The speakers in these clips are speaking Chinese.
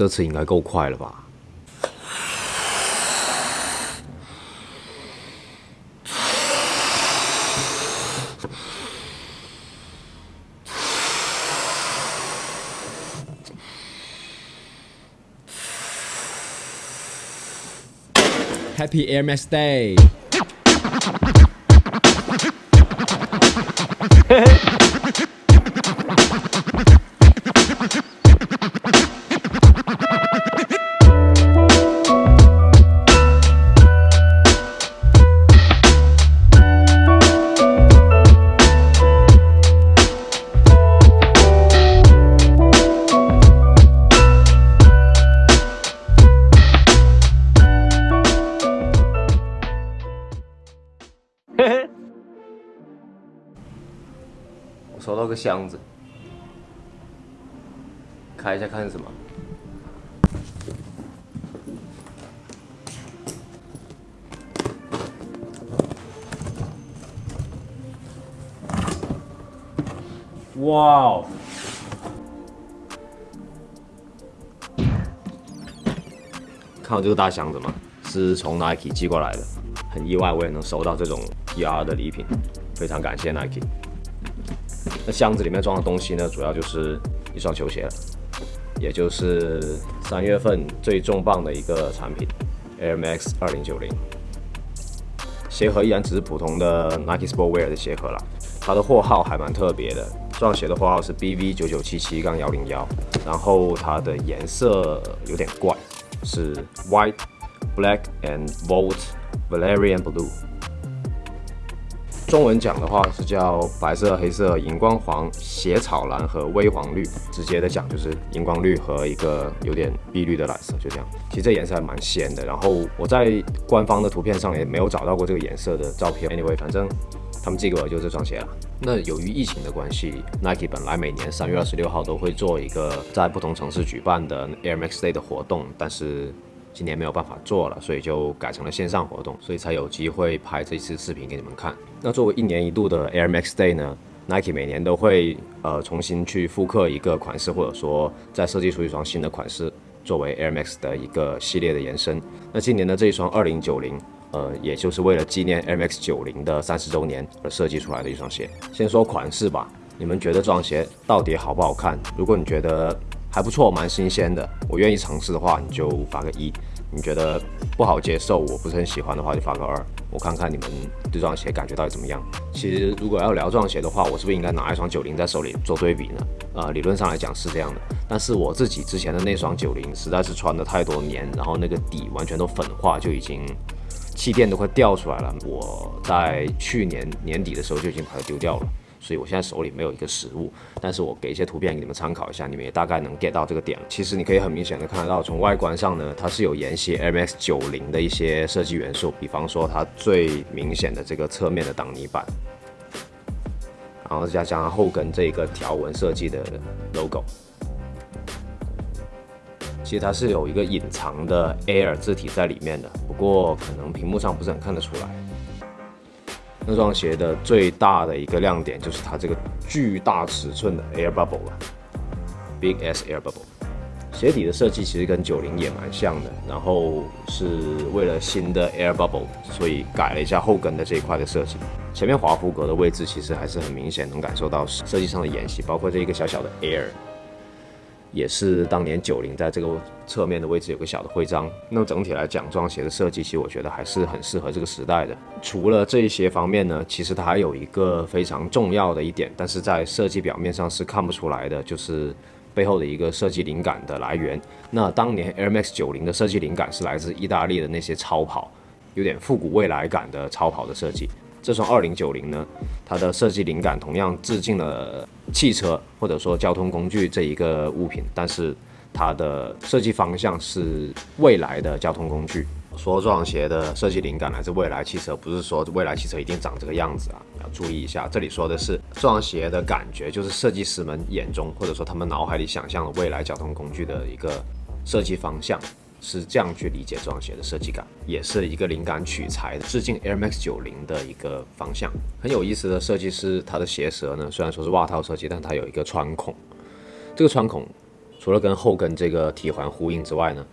这次应该够快了吧？Happy Air Max Day！箱子，开一下看是什么。哇哦！看到这个大箱子吗？是从 Nike 寄过来的，很意外我也能收到这种 PR 的礼品，非常感谢 Nike。那箱子里面装的东西呢，主要就是一双球鞋了，也就是三月份最重磅的一个产品 Air Max 二零九零。鞋盒依然只是普通的 Nike Sportwear 的鞋盒啦，它的货号还蛮特别的，这双鞋的货号是 BV 九九七七杠幺零幺，然后它的颜色有点怪，是 White、Black and Volt Valerian Blue。中文讲的话是叫白色、黑色、荧光黄、斜草蓝和微黄绿。直接的讲就是荧光绿和一个有点碧绿的蓝色，就这样。其实这颜色还蛮鲜的。然后我在官方的图片上也没有找到过这个颜色的照片。Anyway，反正他们寄给我就这双鞋了。那由于疫情的关系，Nike 本来每年三月二十六号都会做一个在不同城市举办的 Air Max Day 的活动，但是今年没有办法做了，所以就改成了线上活动，所以才有机会拍这次视频给你们看。那作为一年一度的 Air Max Day 呢，Nike 每年都会呃重新去复刻一个款式，或者说再设计出一双新的款式，作为 Air Max 的一个系列的延伸。那今年的这一双二零九零，呃，也就是为了纪念 Air Max 九零的三十周年而设计出来的一双鞋。先说款式吧，你们觉得这双鞋到底好不好看？如果你觉得还不错，蛮新鲜的，我愿意尝试的话，你就发个一。你觉得不好接受，我不是很喜欢的话，就发个二，我看看你们对这双鞋感觉到底怎么样。其实如果要聊这双鞋的话，我是不是应该拿一双九零在手里做对比呢？呃，理论上来讲是这样的，但是我自己之前的那双九零实在是穿的太多年，然后那个底完全都粉化，就已经气垫都快掉出来了。我在去年年底的时候就已经把它丢掉了。所以我现在手里没有一个实物，但是我给一些图片给你们参考一下，你们也大概能 get 到这个点了。其实你可以很明显的看得到，从外观上呢，它是有沿袭 Max 九零的一些设计元素，比方说它最明显的这个侧面的挡泥板，然后再加上后跟这个条纹设计的 logo，其实它是有一个隐藏的 Air 字体在里面的，不过可能屏幕上不是很看得出来。这双鞋的最大的一个亮点就是它这个巨大尺寸的 Air Bubble 了，Big S Air Bubble。鞋底的设计其实跟九零也蛮像的，然后是为了新的 Air Bubble，所以改了一下后跟的这一块的设计。前面华夫格的位置其实还是很明显能感受到设计上的沿袭，包括这一个小小的 Air。也是当年九零在这个侧面的位置有个小的徽章。那么整体来讲，这双鞋的设计其实我觉得还是很适合这个时代的。除了这一些方面呢，其实它还有一个非常重要的一点，但是在设计表面上是看不出来的，就是背后的一个设计灵感的来源。那当年 Air Max 九零的设计灵感是来自意大利的那些超跑，有点复古未来感的超跑的设计。这双二零九零呢，它的设计灵感同样致敬了汽车或者说交通工具这一个物品，但是它的设计方向是未来的交通工具。说这双鞋的设计灵感来自未来汽车，不是说未来汽车一定长这个样子啊，要注意一下。这里说的是这双鞋的感觉，就是设计师们眼中或者说他们脑海里想象的未来交通工具的一个设计方向。是这样去理解这双鞋的设计感，也是一个灵感取材的致敬 Air Max 九零的一个方向。很有意思的设计师，它的鞋舌呢，虽然说是袜套设计，但它有一个穿孔。这个穿孔除了跟后跟这个提环呼应之外呢，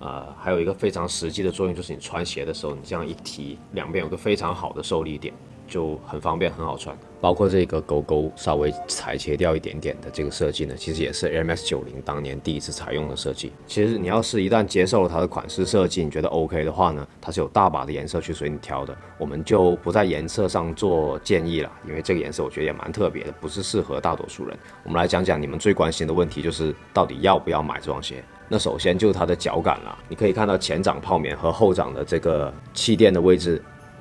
呃，还有一个非常实际的作用，就是你穿鞋的时候，你这样一提，两边有个非常好的受力点。就很方便，很好穿。包括这个勾勾稍微裁切掉一点点的这个设计呢，其实也是 M S 九零当年第一次采用的设计。其实你要是一旦接受了它的款式设计，你觉得 OK 的话呢，它是有大把的颜色去随你挑的。我们就不在颜色上做建议了，因为这个颜色我觉得也蛮特别的，不是适合大多数人。我们来讲讲你们最关心的问题，就是到底要不要买这双鞋？那首先就是它的脚感了，你可以看到前掌泡棉和后掌的这个气垫的位置。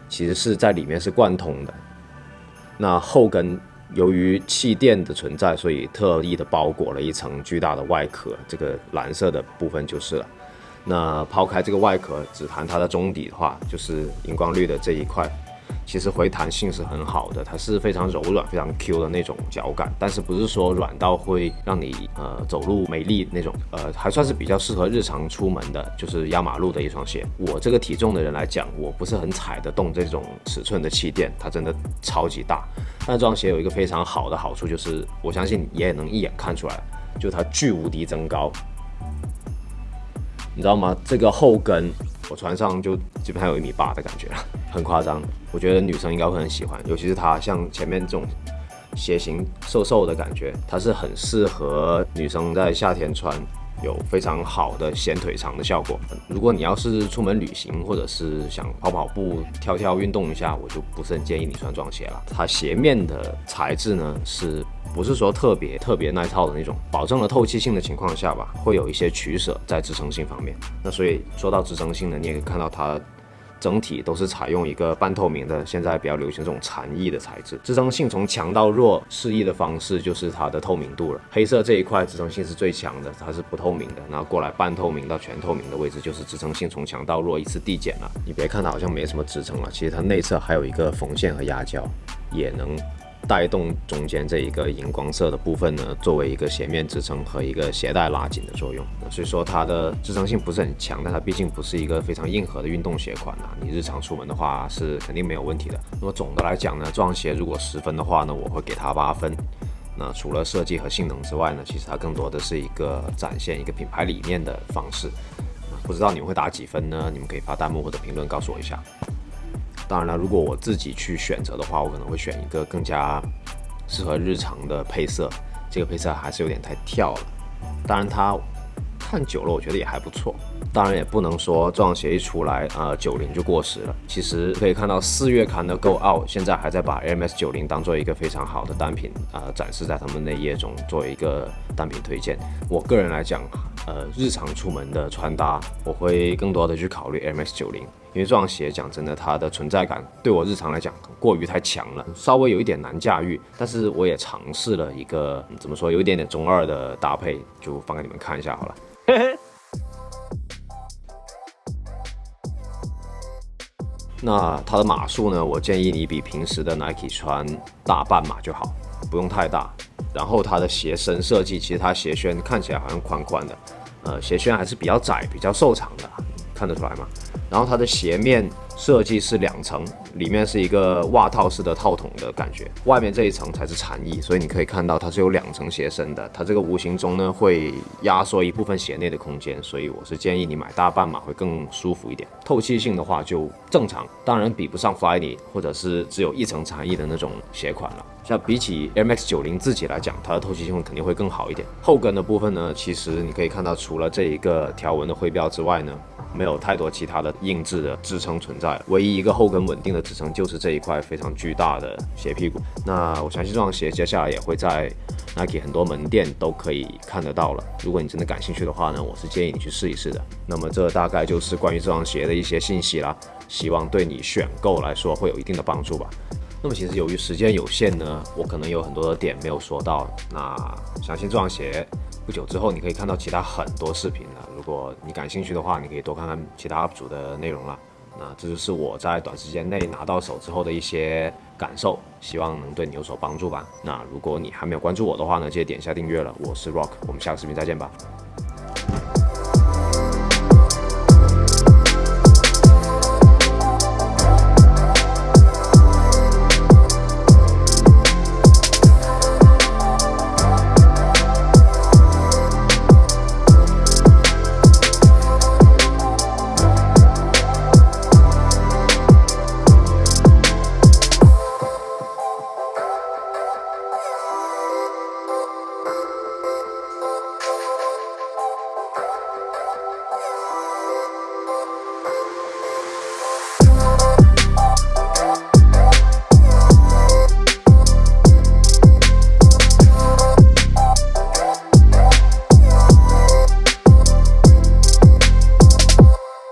其实是在里面是贯通的，那后跟由于气垫的存在，所以特意的包裹了一层巨大的外壳，这个蓝色的部分就是了。那抛开这个外壳，只谈它的中底的话，就是荧光绿的这一块。其实回弹性是很好的，它是非常柔软、非常 Q 的那种脚感，但是不是说软到会让你呃走路没力那种，呃还算是比较适合日常出门的，就是压马路的一双鞋。我这个体重的人来讲，我不是很踩得动这种尺寸的气垫，它真的超级大。但这双鞋有一个非常好的好处，就是我相信你也能一眼看出来，就它巨无敌增高，你知道吗？这个后跟。我穿上就基本上有一米八的感觉了，很夸张。我觉得女生应该会很喜欢，尤其是它像前面这种鞋型瘦瘦的感觉，它是很适合女生在夏天穿。有非常好的显腿长的效果。如果你要是出门旅行，或者是想跑跑步、跳跳运动一下，我就不是很建议你穿这双鞋了。它鞋面的材质呢，是不是说特别特别耐操的那种？保证了透气性的情况下吧，会有一些取舍在支撑性方面。那所以说到支撑性呢，你也可以看到它。整体都是采用一个半透明的，现在比较流行这种禅意的材质。支撑性从强到弱，示意的方式就是它的透明度了。黑色这一块支撑性是最强的，它是不透明的。然后过来半透明到全透明的位置，就是支撑性从强到弱依次递减了。你别看它好像没什么支撑了，其实它内侧还有一个缝线和压胶，也能。带动中间这一个荧光色的部分呢，作为一个鞋面支撑和一个鞋带拉紧的作用。所以说它的支撑性不是很强，但它毕竟不是一个非常硬核的运动鞋款啊。你日常出门的话是肯定没有问题的。那么总的来讲呢，这双鞋如果十分的话呢，我会给它八分。那除了设计和性能之外呢，其实它更多的是一个展现一个品牌理念的方式。不知道你们会打几分呢？你们可以发弹幕或者评论告诉我一下。当然了，如果我自己去选择的话，我可能会选一个更加适合日常的配色。这个配色还是有点太跳了。当然，它看久了，我觉得也还不错。当然，也不能说这双鞋一出来，呃，九零就过时了。其实可以看到，四月刊的 Go Out 现在还在把 MS 九零当做一个非常好的单品啊，展示在他们内页中，作为一个单品推荐。我个人来讲，呃，日常出门的穿搭，我会更多的去考虑 MS 九零。因为这双鞋讲真的，它的存在感对我日常来讲过于太强了，稍微有一点难驾驭。但是我也尝试了一个怎么说，有一点点中二的搭配，就放给你们看一下好了。那它的码数呢？我建议你比平时的 Nike 穿大半码就好，不用太大。然后它的鞋身设计，其实它鞋楦看起来好像宽宽的，呃，鞋楦还是比较窄、比较瘦长的，看得出来吗？然后它的鞋面设计是两层，里面是一个袜套式的套筒的感觉，外面这一层才是禅意，所以你可以看到它是有两层鞋身的。它这个无形中呢会压缩一部分鞋内的空间，所以我是建议你买大半码会更舒服一点。透气性的话就正常，当然比不上 Flyknit 或者是只有一层禅意的那种鞋款了。像比起 MX 九零自己来讲，它的透气性肯定会更好一点。后跟的部分呢，其实你可以看到，除了这一个条纹的徽标之外呢。没有太多其他的硬质的支撑存在唯一一个后跟稳定的支撑就是这一块非常巨大的鞋屁股。那我相信这双鞋接下来也会在 Nike 很多门店都可以看得到了。如果你真的感兴趣的话呢，我是建议你去试一试的。那么这大概就是关于这双鞋的一些信息啦，希望对你选购来说会有一定的帮助吧。那么其实由于时间有限呢，我可能有很多的点没有说到。那相信这双鞋。不久之后，你可以看到其他很多视频了。如果你感兴趣的话，你可以多看看其他 UP 主的内容了。那这就是我在短时间内拿到手之后的一些感受，希望能对你有所帮助吧。那如果你还没有关注我的话呢，记得点一下订阅了。我是 Rock，我们下个视频再见吧。